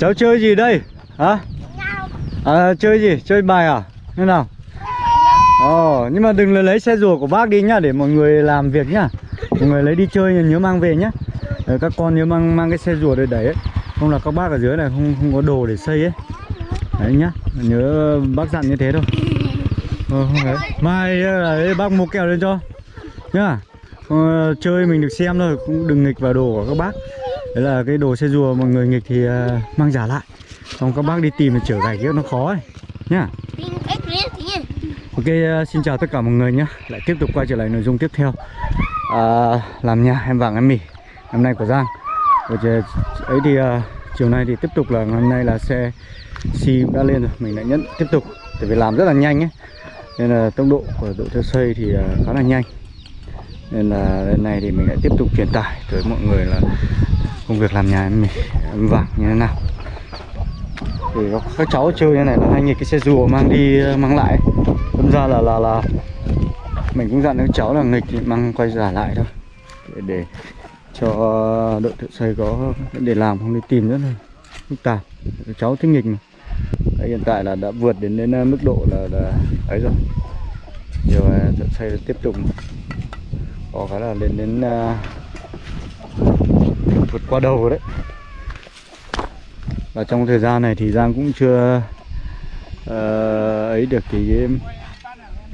Cháu chơi gì đây? Hả? À, chơi gì? Chơi bài à? Thế nào? Ồ, nhưng mà đừng lấy xe rùa của bác đi nhá Để mọi người làm việc nhá Mọi người lấy đi chơi nhớ mang về nhá Đấy, Các con nhớ mang mang cái xe rùa để đẩy ấy Không là các bác ở dưới này không không có đồ để xây ấy Đấy nhá Nhớ bác dặn như thế thôi ờ, không đấy. Mai ờ, đấy, bác mua kẹo lên cho Nhá ờ, Chơi mình được xem thôi Cũng đừng nghịch vào đồ của các bác Đấy là cái đồ xe rùa mọi người nghịch thì à, mang giả lại. Xong các bác đi tìm thì chở gạch kia nó khó ấy. Nhá. Ok, uh, xin chào tất cả mọi người nhé Lại tiếp tục quay trở lại nội dung tiếp theo. À, Làm nhà em vàng em mì. Hôm nay của Giang. Rồi ấy thì uh, chiều nay thì tiếp tục là hôm nay là xe xi đã lên rồi Mình lại nhận tiếp tục. Tại vì làm rất là nhanh ấy. Nên là tốc độ của đội theo xây thì uh, khá là nhanh. Nên là lần này thì mình lại tiếp tục truyền tải tới mọi người là Công việc làm nhà em em vàng như thế nào? Thì các cháu chơi như này là hay nghịch cái xe rùa mang đi ờ, mang lại. Đâm ra là là là mình cũng dặn các cháu là nghịch thì mang quay giả lại thôi. Để, để cho đội thợ xây có để làm không đi tìm rất là phức tạp. Các cháu thích nghịch mà. Đấy, hiện tại là đã vượt đến đến ờ, mức độ là, là ấy rồi. Giờ thợ xây tiếp tục. Có cái là lên đến uh, vượt qua đầu rồi đấy. Và trong thời gian này thì Giang cũng chưa uh, ấy được cái,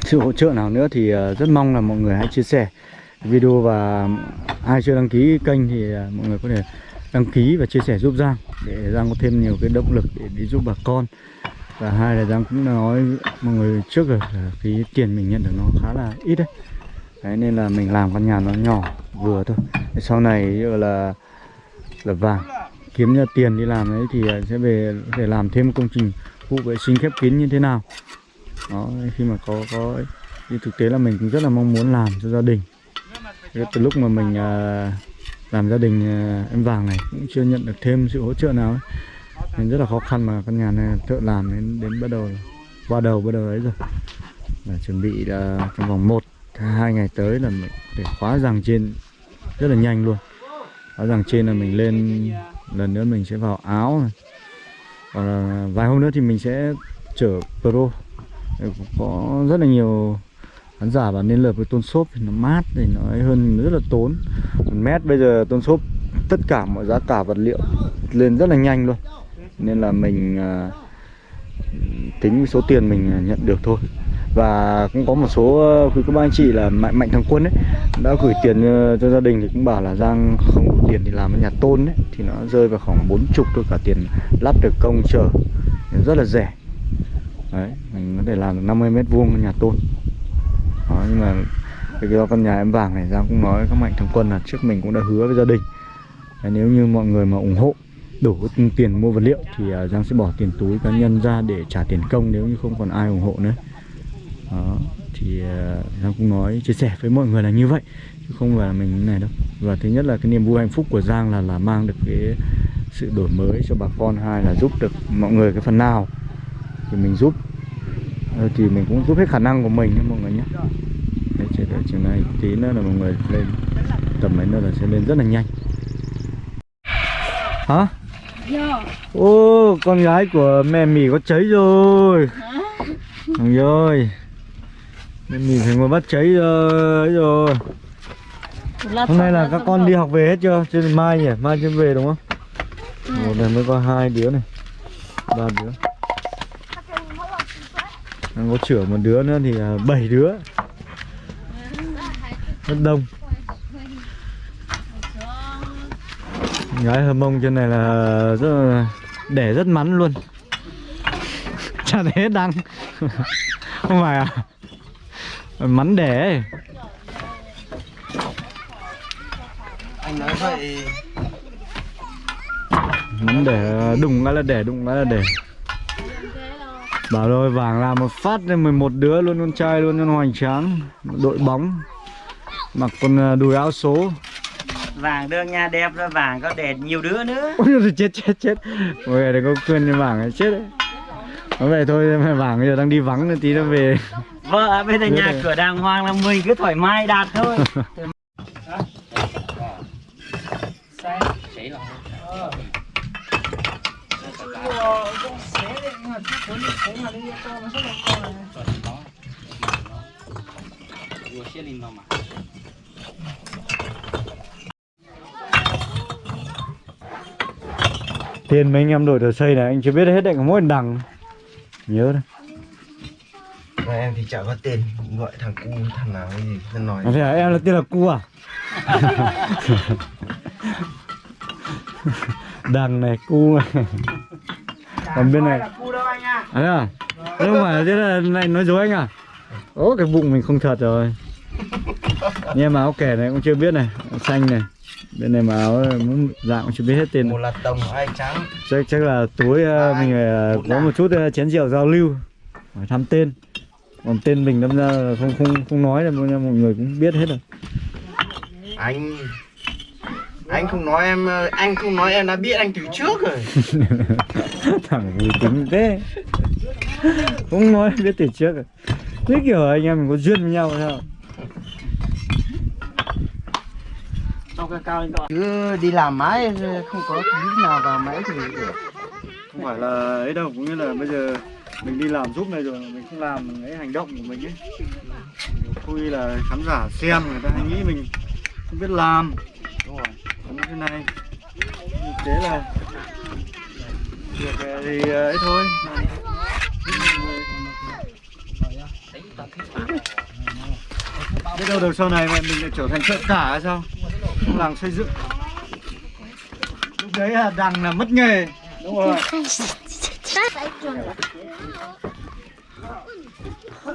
sự hỗ trợ nào nữa thì uh, rất mong là mọi người hãy chia sẻ video và ai chưa đăng ký kênh thì uh, mọi người có thể đăng ký và chia sẻ giúp Giang để Giang có thêm nhiều cái động lực để đi giúp bà con. Và hai là Giang cũng đã nói mọi người trước rồi là cái tiền mình nhận được nó khá là ít đấy. Đấy nên là mình làm căn nhà nó nhỏ vừa thôi. Sau này là là vàng. Kiếm ra tiền đi làm ấy thì à, sẽ về để làm thêm công trình vụ vệ sinh khép kín như thế nào. Đó khi mà có có thì thực tế là mình cũng rất là mong muốn làm cho gia đình. Từ lúc mà mình à, làm gia đình à, em vàng này cũng chưa nhận được thêm sự hỗ trợ nào ấy. nên rất là khó khăn mà căn nhà này thợ làm đến đến bắt đầu qua đầu bắt đầu ấy rồi. Là chuẩn bị là trong vòng một hai ngày tới là mình để khóa rằng trên rất là nhanh luôn khóa rằng trên là mình lên, lần nữa mình sẽ vào áo này. Là vài hôm nữa thì mình sẽ chở pro. Có rất là nhiều khán giả bảo nên lợp với tôn xốp thì nó mát thì nó ấy hơn, rất là tốn. Một mét bây giờ tôn xốp, tất cả mọi giá cả vật liệu lên rất là nhanh luôn. Nên là mình à, tính số tiền mình nhận được thôi và cũng có một số ờ, quý các bác anh chị là mạnh mạnh thằng quân ấy đã gửi tiền ờ, cho gia đình thì cũng bảo là giang không đủ tiền thì làm ở nhà tôn ấy thì nó rơi vào khoảng bốn chục thôi cả tiền lắp được công chở. Rất là rẻ. Đấy mình có thể làm được 50 mét vuông nhà tôn. Đó, nhưng mà cái do căn nhà em vàng này giang cũng nói các mạnh thằng quân là trước mình cũng đã hứa với gia đình. Đấy, nếu như mọi người mà ủng hộ đủ tiền mua vật liệu thì ờ, Giang sẽ bỏ tiền túi cá nhân ra để trả tiền công nếu như không còn ai ủng hộ nữa đó thì à, Giang cũng nói chia sẻ với mọi người là như vậy chứ không phải là mình này đâu. Và thứ nhất là cái niềm vui hạnh phúc của Giang là là mang được cái sự đổi mới cho bà con hai là giúp được mọi người cái phần nào thì mình giúp. Ờ, thì mình cũng giúp hết khả năng của mình nhé mọi người nhé. Đấy, chiều, chiều nay tí nữa là mọi người lên tầm mấy nữa là sẽ lên rất là nhanh. Hả? Ô con gái của mẹ mì có cháy rồi. Thằng ơi Mẹ mì phải ngồi bắt cháy rồi, ấy rồi. Hôm nay là các con đi học về hết chưa? Chứ mai nhỉ? Mai chưa về đúng không? Một này mới có hai đứa này. Ba đứa. Đang có chữa một đứa nữa thì là bảy đứa. Rất đông. Gái hờ mông trên này là rất là đẻ rất mắn luôn. Chả hết đăng. Không phải à Mắn đẻ anh nói vậy Mắn đẻ đụng cái là đẻ đụng cái là đẻ Bảo rồi vàng làm một phát lên 11 đứa luôn con trai luôn con hoành tráng Đội bóng. Mặc con à, đùi áo số. Vàng đưa nha đẹp ra vàng có đèn nhiều đứa nữa. Ôi chết chết chết. Mọi người đừng có khuyên vàng chết đấy. Nói vậy thôi mà vàng bây giờ đang đi vắng tí nó về vợ bây giờ nhà cửa đàng hoàng là mình cứ thoải mái đạt thôi. Tiền mấy anh em đổi đồ xây này anh chưa biết hết đấy có mỗi đằng. Nhớ đấy Và em thì chả có tên gọi thằng cu thằng nào cái gì cứ nói thế à, em là tên là cu à? Đằng này cu này còn bên này Cu đâu anh à? à? Thế à không phải là thế là này nói dối anh à? Ố cái bụng mình không thật rồi. Nhưng mà áo kẻ này cũng chưa biết này xanh này. Bên này mà áo muốn dạng cũng chưa biết hết tên một là tổng hai trắng. Chắc chắc là tối ờ, mình ờ, có một chút ờ, chén rượu giao lưu. Hỏi thăm tên còn tên mình đâm ra là không không không nói là mọi mọi người cũng biết hết rồi. Anh anh không nói em ờ, anh không nói em đã biết anh từ trước rồi. Thằng vui tính thế. Không nói biết từ trước rồi. Biết kiểu anh em mình có duyên với nhau sao? Trong cái cao anh gọi. cứ đi làm mãi không có tí nào vào máy thì được. Không phải là ấy đâu cũng như là bây giờ mình đi làm giúp này rồi, mình không làm cái hành động của mình ấy. Vui là khán giả xem người ta hay nghĩ mình không biết làm. Đúng rồi như thế này. Thế là việc thì ờ, ấy thôi. Biết đâu được sau này mà mình lại trở thành trợ cả hay sao? Trong làng xây dựng. Lúc đấy là đằng là mất nghề. Đúng rồi.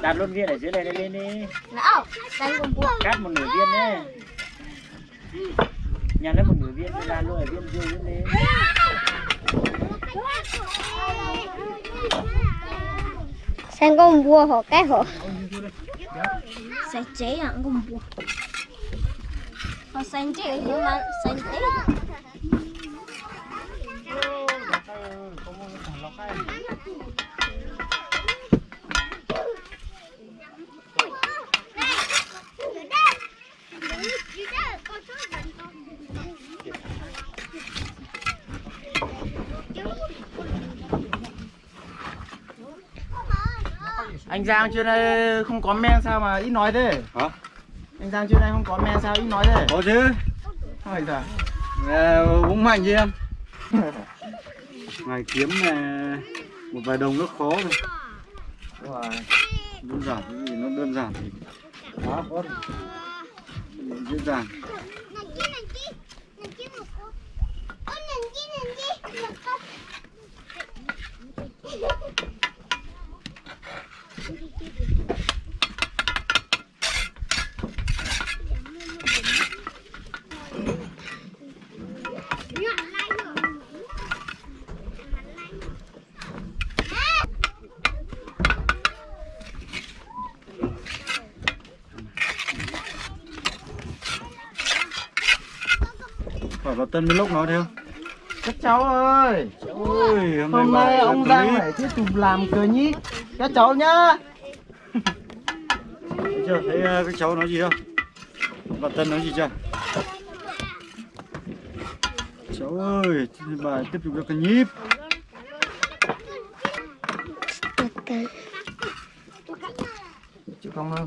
Đặt luôn viên ở dưới này lên đi. Nào, đánh con bùa. Cắt một nửa viên đấy. Nhà lấy một nửa viên đi ra luôn ở viên dưới viên đi. Xem con bùa họ cái họ. Sẽ chế hẳn con bùa. Họ xanh chế nhưng mà xanh chế. Anh Giang chưa đây không có men sao mà ít nói thế? Hả? Anh Giang chưa đây không có men sao ít nói thế? Có chứ. Hỏi sao Ờ, uống mạnh chứ em. Ngày kiếm ờ, một vài đồng nó khó đúng rồi. Đơn giản cái gì nó đơn giản thì quá khó dễ dàng phải vào tân với lúc nó theo các cháu ơi! Ôi hôm nay, hôm nay ông. Giang phải tiếp tục làm cờ nhí. Các cháu nhá! Thấy chưa? Thấy ờ, các cháu nói gì không? Vào tân nói gì chưa? Cháu ơi bài tiếp tục cho cái nhíp. Chịu không? đâu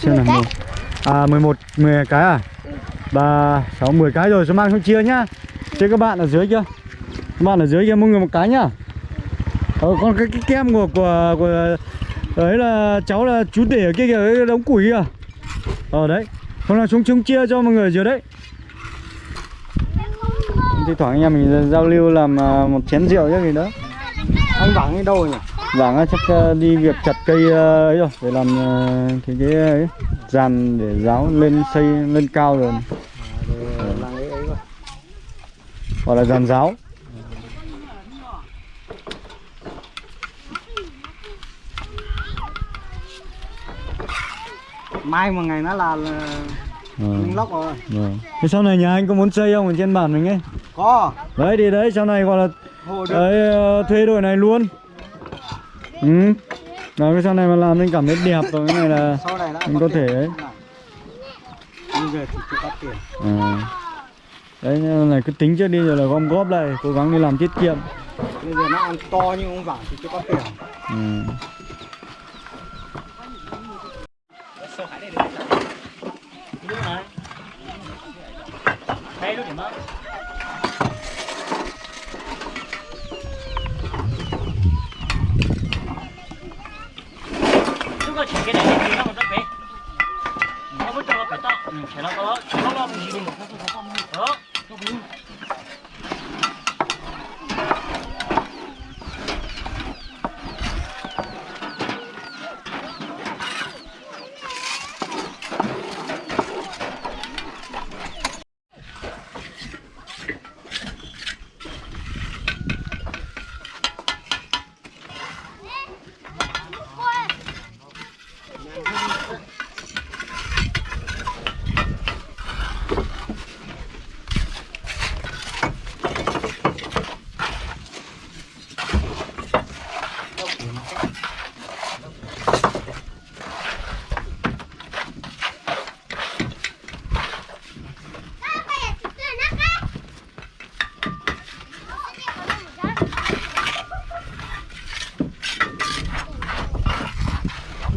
xem nào một. À 11 10 cái à? Ba sáu 10 cái rồi số mang không chia nhá. Chia các bạn ở dưới kia. Các bạn ở dưới kia mỗi người một cái nhá. Ờ, còn cái, cái kem của của của đấy là cháu là chú để ở kia kìa cái đống củi kìa. Ờ đấy. Hôm nào chúng chúng chia cho mọi người dưới đấy. Thi thoảng anh em mình giao lưu làm à, một chén rượu chứ gì đó. Anh Vắng đi đâu nhỉ? Vàng á, chắc ờ, đi việc chặt cây ờ, ấy rồi để làm ờ, cái cái ấy dàn để giáo lên xây lên cao rồi. Là hoặc là dàn giáo. Mai một ngày nó là, là mình lóc rồi. Vâng. thế sau này nhà anh có muốn xây không? Ở trên bản mình ấy. Có. Đấy thì đấy sau này gọi là đấy, thuê đội này luôn ừ. Đấy, cái sau này mà làm nên cảm thấy đẹp rồi cái này là này mình có thể ấy. Bây giờ thì tiền à. đấy nên là cứ tính trước đi rồi là gom góp lại cố gắng đi làm tiết kiệm. Bây giờ nó ăn to như ông Vắng thì chưa có tiền ừ. Đây luôn điểm không? Chúng ta chỉ cái này thì nó còn rất bé. Nó vẫn cho nó phải to. Ừ, chỉ nó có đó, chỉ nó lo mình gì một Đó.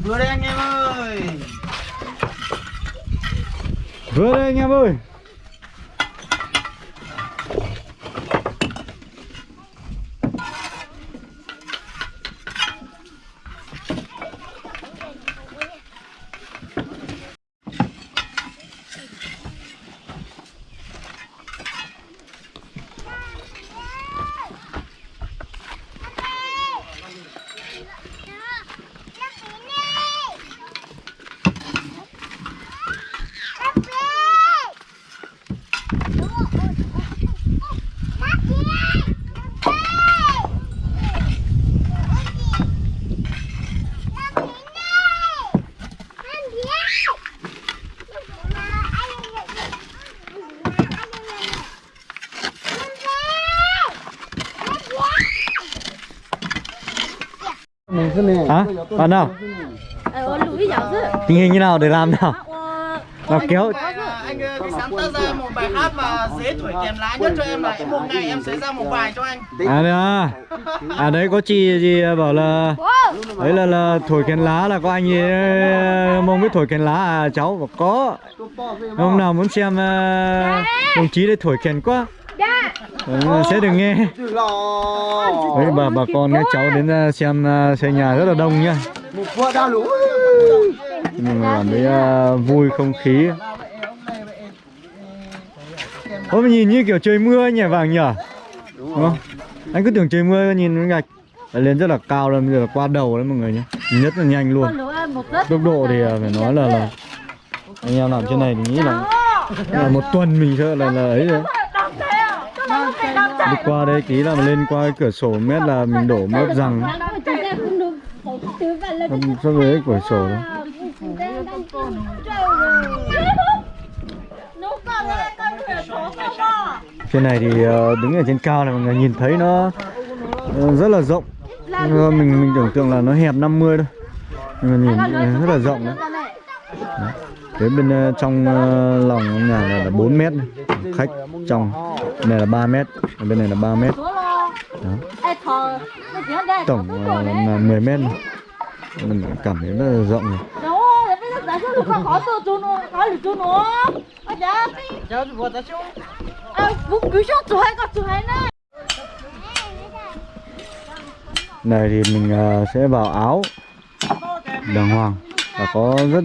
Vừa đây anh em ơi vừa đây anh em ơi hả bạn nào? Tình hình như nào để làm nào? Nào kéo. Anh ờ, sáng tác ra một bài hát mà dễ thổi kèm lá nhất cho em là một ngày em sẽ ra một bài cho anh. À đấy à. À đấy có chị gì bảo là đấy là là thổi kèn lá là có anh ấy mong biết thổi kèn lá à cháu bảo có. Hôm nào muốn xem uh, đồng chí để thổi kèn quá ừ, sẽ được nghe. Đấy bà bà con các cháu đến uh, xem uh, xây nhà rất là đông nhá. Mà cảm thấy uh, vui không khí. Ôi nhìn như kiểu trời mưa nhỉ vàng nhỉ? Đúng không? Anh cứ tưởng trời mưa nhìn nó gạch. Lên rất là cao rồi, bây giờ là qua đầu đấy mọi người nhé Nhất là nhanh luôn. Tốc độ thì à, phải nói là, là Anh em làm trên này thì nghĩ là, là một tuần mình sợ là, là ấy rồi Đi qua đây tí là lên qua cái cửa sổ mét là mình đổ mớp rằng. Không so với cái cửa sổ đó. Trên này thì ờ, đứng ở trên cao này mọi người nhìn thấy nó ờ, rất là rộng. Mình mình tưởng tượng là nó hẹp 50 thôi. Nhưng mà nhìn rất là rộng đấy, đấy. Đấy bên ờ, trong ờ, lòng nhà này là 4 mét Khách trong này là 3 mét, Bên này là 3 mét. Đó. Tổng ờ, là 10 mét Mình cảm thấy rất là rộng rồi này thì mình sẽ vào áo đàng hoàng và có rất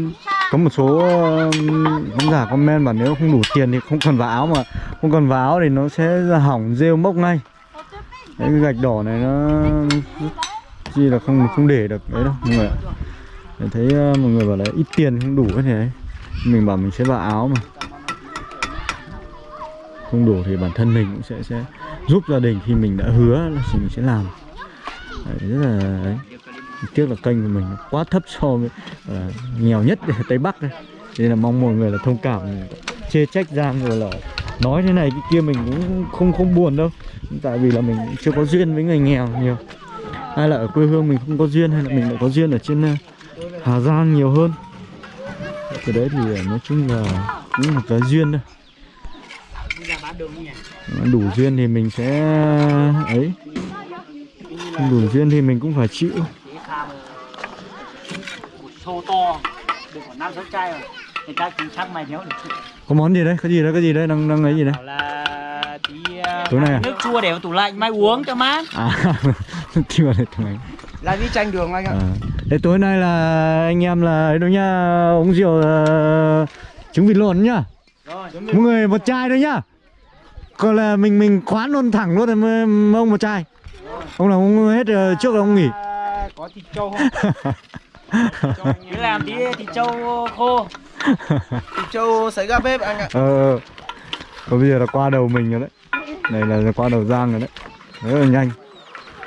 có một số khán giả comment mà nếu không đủ tiền thì không cần vào áo mà không cần vào áo thì nó sẽ hỏng rêu mốc ngay. Đấy, cái gạch đỏ này nó chi là không không để được đấy đâu mọi người ạ. Mình thấy ờ, mọi người bảo là ít tiền không đủ thế này mình bảo mình sẽ vào áo mà. Không đủ thì bản thân mình cũng sẽ sẽ giúp gia đình khi mình đã hứa là mình sẽ làm. Đấy, rất là đấy tiếc là kênh của mình quá thấp so với là nghèo nhất ở tây bắc đây nên là mong mọi người là thông cảm, chê trách giang rồi là nói thế này, cái kia mình cũng không không buồn đâu. Tại vì là mình chưa có duyên với người nghèo nhiều. Hay là ở quê hương mình không có duyên hay là mình lại có duyên ở trên ờ, hà giang nhiều hơn. Cái đấy thì ờ, nói chung là cũng là cái duyên thôi. Đủ duyên thì mình sẽ, ấy. Đủ duyên thì mình cũng phải chịu một xô to được khoảng năm sáu chai rồi. Người ta cũng chắc mày nhớ được có món gì đấy? Có gì đấy? Có gì đấy? Đang đang ấy gì đấy? Là tí uh, Tối nay à? nước chua để vào tủ lạnh mai uống cho mát. À thì vào đây thằng ấy Là đi tranh đường anh ạ. À. Thế tối nay là anh em là ấy đâu nhá uống rượu ờ, trứng vịt lộn nhá. Rồi. Mọi người một chai thôi nhá. Còn là mình mình khoán luôn thẳng luôn rồi ông một chai. Ông nào uống hết ờ, trước là ông nghỉ. À, Có thịt trâu không? cứ làm tí thì trâu khô. Thịt trâu sấy ra bếp anh ạ. Ờ còn bây giờ là qua đầu mình rồi đấy. Này là qua đầu giang rồi đấy. Rất là nhanh.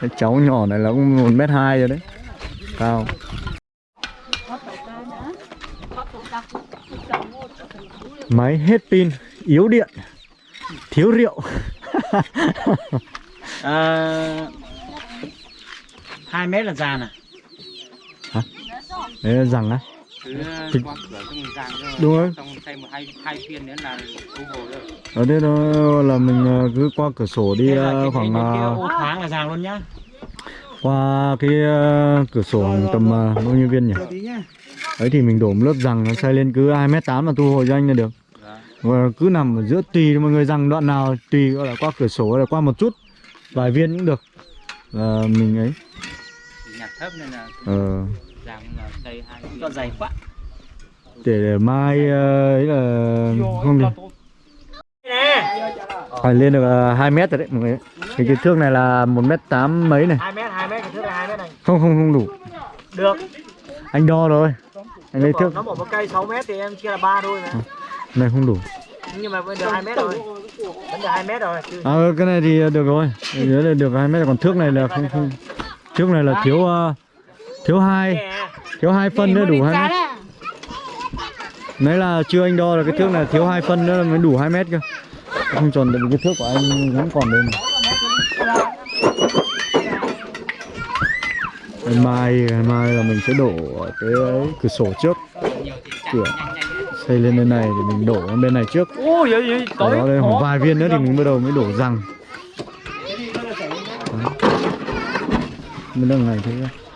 Cái cháu nhỏ này là cũng một mét hai rồi đấy. Cao. Máy hết pin yếu điện thiếu rượu. Ờ, hai mét là giàn à đấy là rằng á cho Đúng rồi. xong thêm một hai hai phiên nữa là thu hồi rồi ở đây đó là mình ờ, cứ qua cửa sổ đi là ờ, khoảng ờ, ô thoáng là giàn luôn nhá. qua cái cửa sổ tầm bao nhiêu viên nhỉ? Tí nhá. Ấy thì mình đổ một lớp rằng nó xây lên cứ 2 mét tám là thu hồi cho anh là được. Và cứ nằm ở giữa tùy mọi người rằng đoạn nào tùy gọi là qua cửa sổ hay là qua một chút vài viên cũng được. Là mình ấy. Thì nhặt thấp nên là ờ, là hai cho dày. quá. Để, để mai ờ, ấy là không được. Phải lên được uh, 2 mét rồi đấy mọi người. Cái kích thước này là một mét tám mấy này. Hai mét hai mét cái thước là hai mét này. Không không không đủ. Được. Anh đo rồi anh lấy thước. nó một cây 6 mét thì em chia là ba thôi mà. Này không đủ. Nhưng mà vẫn được 2 mét rồi vẫn được 2 mét rồi. À cái này thì được rồi. Cái dưới này được 2 mét còn thước này là không không. Thước này là thiếu ờ, thiếu hai. Thiếu hai phân nữa đủ hai mét. Đấy là chưa anh đo là cái thước này thiếu hai phân nữa mới đủ 2 mét cơ. Không tròn được cái thước của anh vẫn còn đây mà. Mai, mai là mình sẽ đổ ở cái cửa sổ trước. Cửa xây lên bên này thì mình đổ bên này trước. Vậy Đó đây khoảng vài viên nữa thì mình bắt đầu mới đổ răng. Mới là ngày thứ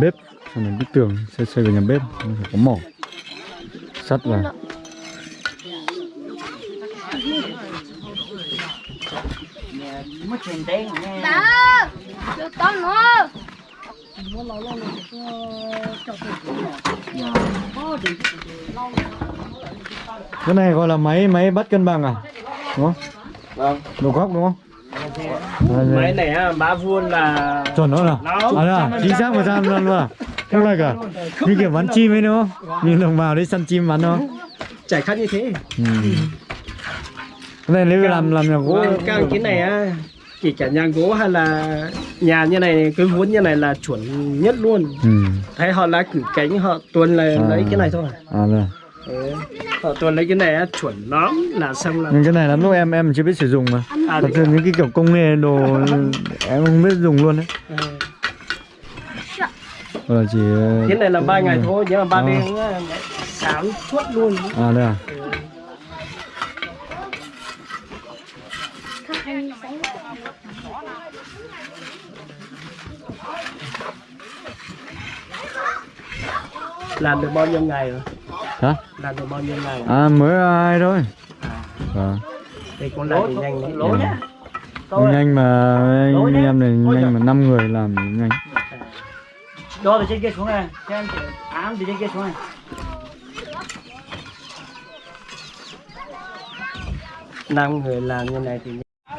bếp. Xong mình bức tường xây xây vào nhà bếp. Mình phải có mỏ. Sắt vào. Cái này gọi là máy máy bắt cân bằng à? Đúng không? Vâng. đầu góc đúng không. Máy này á ba vuông là chuẩn đó nào. À là chính xác một trăm luôn mà không lại cả như kiểu bắn chim ấy đúng không? Như đồng bào đi săn chim bắn không? Chạy khác như thế. Ừ. này nếu làm làm nhà gỗ Vâng, các cái này á kể cả nhà gỗ hay là nhà như này cái vốn như này là chuẩn nhất luôn. Ừ. thấy họ lá cử cánh họ tuần là À. lấy cái này thôi. À rồi ừ. họ tuần lấy cái này chuẩn lắm là xong là cái này lắm lúc em em chưa biết sử dụng mà à, thật sự những cái kiểu công nghệ đồ em không biết dùng luôn đấy ừ. Hoặc là chỉ ờ, cái này là ba ngày thôi nhưng mà ba À. đêm sáng suốt luôn à đây à làm được bao nhiêu ngày rồi hả? Làm được bao nhiêu ngày? À mới ai thôi. À. đây cũng làm được nhanh đấy. Lỗ nhá. Nhanh mà anh em này nhanh mà năm người làm thì nhanh. Đo từ trên kia xuống này. Cho em ám từ trên kia xuống này. Năm người làm như này thì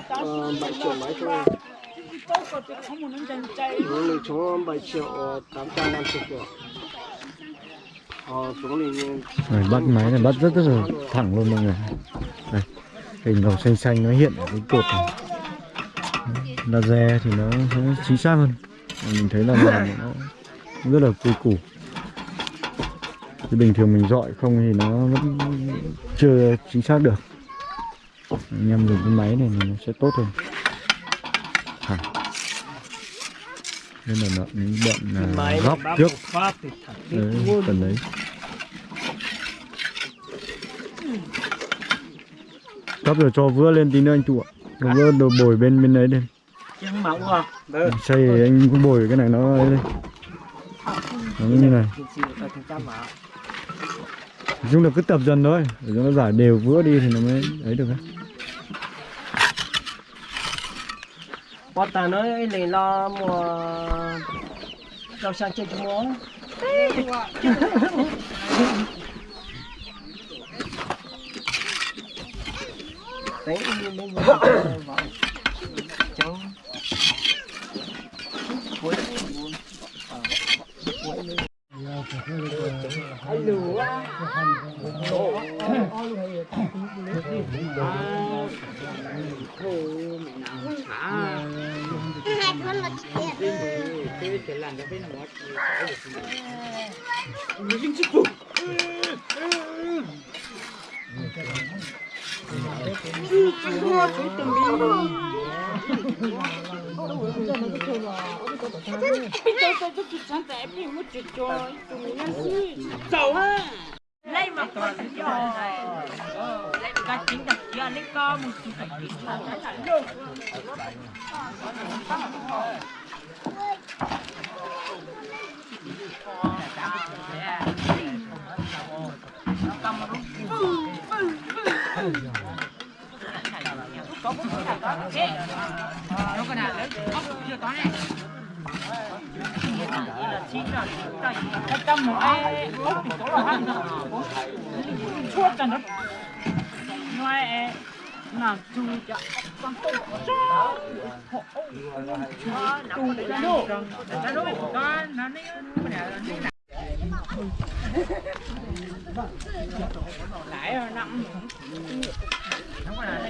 ờ, bảy triệu mấy thôi. Xuống thì xuống bảy triệu tám trăm năm mươi triệu. thì rồi, bắt máy này bắt rất rất là thẳng luôn mọi người. Này, hình màu xanh xanh nó hiện ở cái cột này. Laser thì nó sẽ chính xác hơn. Mình thấy là làm nó rất là quy củ. Thì bình thường mình dọi không thì nó vẫn chưa chính xác được. Anh em dùng cái máy này thì nó sẽ tốt hơn. Thẳng nên là nó bận à, góc trước. đấy, phần đấy Cấp rồi cho vữa lên tí nữa anh chủ ạ. Đồ vữa đồ bồi bên bên đấy à vâng Xây thì anh cũng bồi cái này nó lên Nó như này. Nói chung là cứ tập dần thôi Để cho nó giải đều vữa đi thì nó mới ấy được ấy. Bọn ta nói này lo mùa rau sang chơi cho món Đấy, lên lên cháu. Cuối buồn cuối lên Hai con là chuyện lấy mà chính đặc giò lấy co. một chú phải chính là cái là luôn nó có nào đấy chưa có này trăm một ai ốc thì có là ăn chua cho nó ngoài làm cho con tôm cho họ chu cho nó nó con nó nó lại rồi nặng nó có là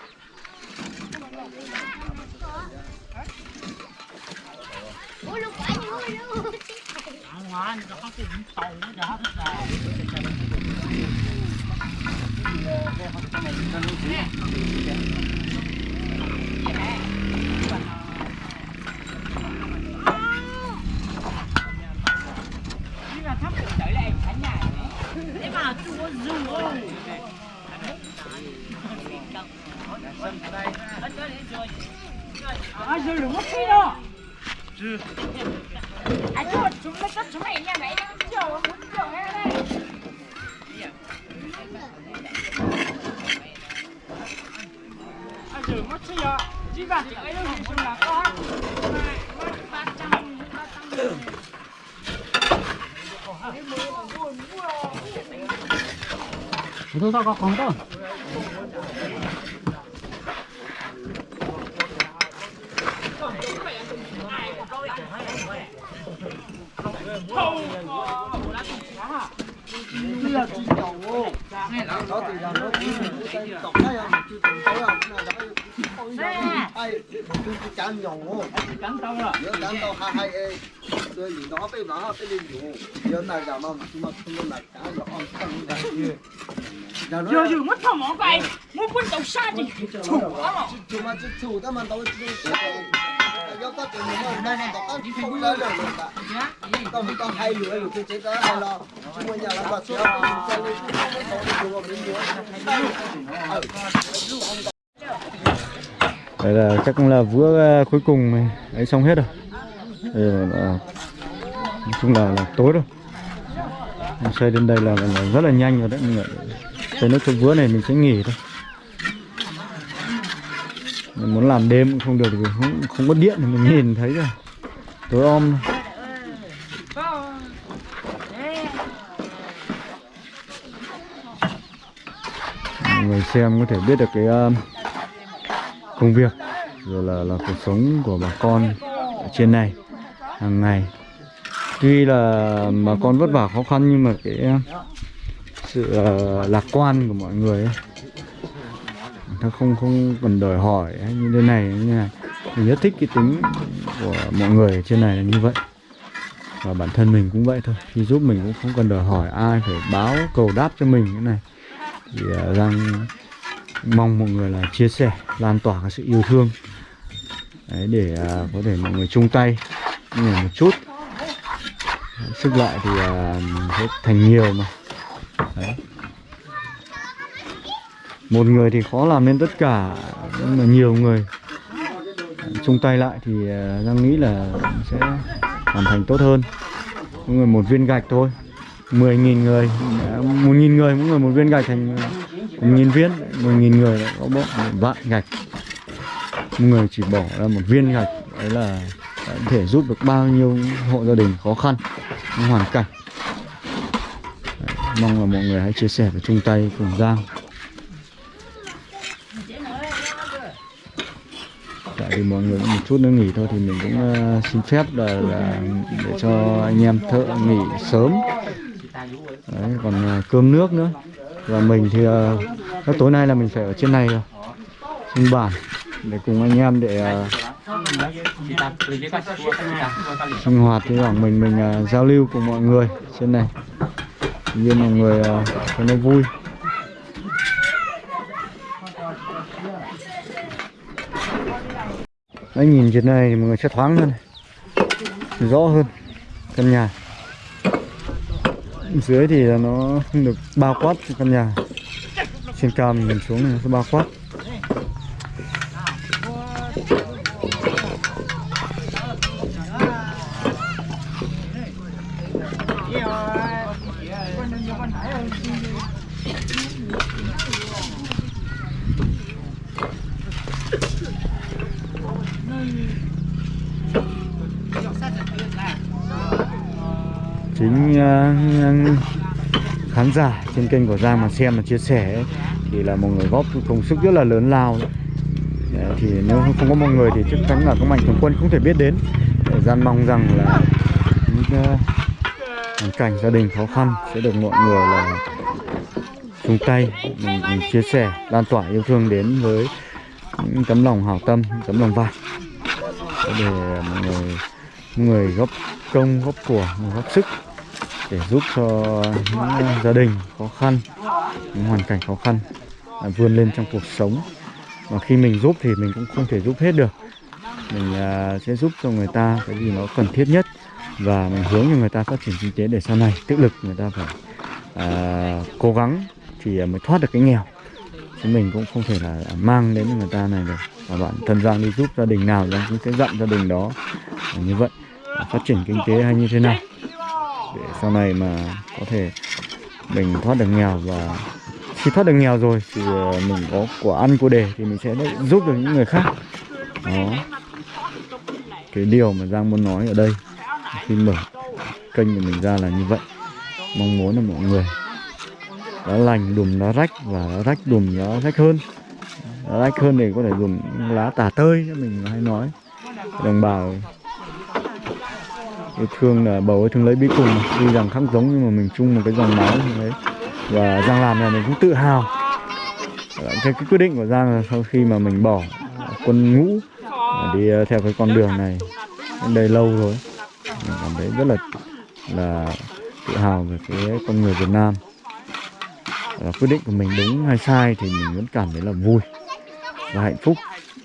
牛肉，牛肉。啊，你这哈子很烫，你这哈子。Itu tak kau kau cán dòng ô cắn tao rồi nhớ cán tao hai hai ê rồi gì đó bây nó bây đi nhớ này là mà mà không là cá nó on tăng cái gì giờ giờ mất thằng mỏ vậy muốn quân tàu xa thì chủ rồi chủ mà chủ ta mà tao chủ yếu ta. Chủ mà mà mà tao không lấy được cả tao tao hay lừa lừa cái chế đó hay lo. Chúng mình nhà là mà Đây chắc là vữa ờ, cuối cùng này. ấy xong hết rồi. Đây là, là, nói chung là, là tối rồi. Xây đến đây là, là, rất là nhanh rồi đấy. Mình lại xây nước trong vữa này mình sẽ nghỉ thôi. Mình muốn làm đêm cũng không được vì không, không có điện thì mình nhìn thấy rồi. Tối om. Mọi người xem có thể biết được cái uh, công việc rồi là là cuộc sống của bà con ở trên này hàng ngày tuy là bà con vất vả khó khăn nhưng mà cái sự ờ, lạc quan của mọi người ấy, nó không không cần đòi hỏi hay như thế này như thế này mình rất thích cái tính của mọi người ở trên này là như vậy. Và bản thân mình cũng vậy thôi. Khi giúp mình cũng không cần đòi hỏi ai phải báo cầu đáp cho mình cái này. Thì uh, mong mọi người là chia sẻ lan tỏa cái sự yêu thương. Đấy, để à, có thể mọi người chung tay một chút. Sức lại thì à, sẽ thành nhiều mà. Đấy. một người thì khó làm nên tất cả nhưng mà nhiều người. Chung tay lại thì à, Giang nghĩ là sẽ hoàn thành tốt hơn. Mỗi người một viên gạch thôi. 10.000 người à, một nghìn người mỗi người một viên gạch thành à, một nghìn viên. một nghìn người lại có bộ vạn gạch. Mỗi người chỉ bỏ ra một viên gạch đấy là à, có thể giúp được bao nhiêu hộ gia đình khó khăn hoàn cảnh mong là mọi người hãy chia sẻ và chung tay cùng Giang. Tại vì mọi người cũng một chút nữa nghỉ thôi thì mình cũng ờ, xin phép là, là để cho anh em thợ nghỉ sớm. Đấy, còn ờ, cơm nước nữa. Và mình thì uh, tối nay là mình phải ở trên này rồi. Trên bản để cùng anh em để ờ, sinh hoạt với khoảng mình mình uh, giao lưu cùng mọi người trên này như mọi người à, cho nó vui. Đấy, nhìn trên này thì mọi người sẽ thoáng hơn rõ hơn căn nhà. Dưới thì là nó không được bao quát căn nhà. Trên cao mình xuống này nó sẽ bao quát chính uh, khán giả trên kênh của Giang mà xem và chia sẻ ấy, thì là một người góp công sức rất là lớn lao đấy. Thì nếu không có mọi người thì chắc chắn là các mạnh thường quân không thể biết đến. Để Giang mong rằng là những uh, hoàn cảnh gia đình khó khăn sẽ được mọi người là chung tay mình, mình chia sẻ lan tỏa yêu thương đến với những tấm lòng hảo tâm tấm lòng vàng. Để mọi người mọi người góp công góp của góp sức để giúp cho những ờ, gia đình khó khăn những hoàn cảnh khó khăn à, vươn lên trong cuộc sống. Mà khi mình giúp thì mình cũng không thể giúp hết được. Mình à, sẽ giúp cho người ta cái gì nó cần thiết nhất và mình hướng cho người ta phát triển kinh tế để sau này tự lực người ta phải à, cố gắng thì mới thoát được cái nghèo. Chứ mình cũng không thể là à, mang đến người ta này được. Và bạn thân Giang đi giúp gia đình nào Giang cũng sẽ dặn gia đình đó như vậy. Phát triển kinh tế hay như thế nào? Để sau này mà có thể mình thoát được nghèo và khi thoát được nghèo rồi thì ờ, mình có của ăn của đề thì mình sẽ giúp được những người khác. Đó. Cái điều mà Giang muốn nói ở đây khi mở kênh của mình ra là như vậy. Mong muốn là mọi người đã lành đùm nó rách và nó rách đùm nó rách hơn. Nó rách hơn thì có thể dùng lá tả tơi như mình hay nói. Đồng bào yêu thương là bầu thương lấy bí cùng tuy rằng khác giống nhưng mà mình chung một cái dòng máu như thế và Giang làm này mình cũng tự hào. Cái, cái quyết định của Giang là sau khi mà mình bỏ quân ngũ à, đi à, theo cái con đường này đến đây lâu rồi mình cảm thấy rất là là tự hào về cái con người Việt Nam. Và quyết định của mình đúng hay sai thì mình vẫn cảm thấy là vui và hạnh phúc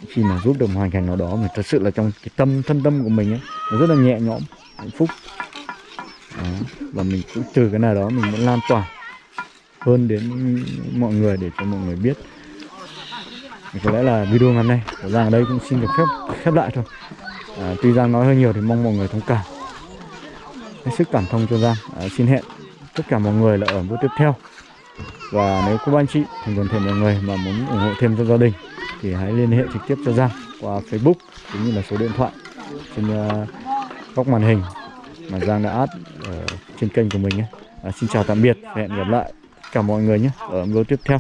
khi mà giúp được một hoàn cảnh nào đó mà thật sự là trong cái tâm thân tâm của mình ấy nó rất là nhẹ nhõm hạnh phúc. Đó. và mình cũng từ cái nào đó mình vẫn lan tỏa hơn đến mọi người để cho mọi người biết. Thì có lẽ là video ngày hôm nay của Giang ở đây cũng xin được phép khép lại thôi. À, tuy Giang nói hơi nhiều thì mong mọi người thông cảm. Hết sức cảm thông cho Giang. À, xin hẹn tất cả mọi người là ở video tiếp theo. Và nếu có anh chị thành toàn thể mọi người mà muốn ủng hộ thêm cho gia đình thì hãy liên hệ trực tiếp cho Giang qua Facebook cũng như là số điện thoại trên uh, góc màn hình mà Giang đã át ở ờ, trên kênh của mình nhé. À, xin chào tạm biệt hẹn gặp lại cả mọi người nhé ở video tiếp theo.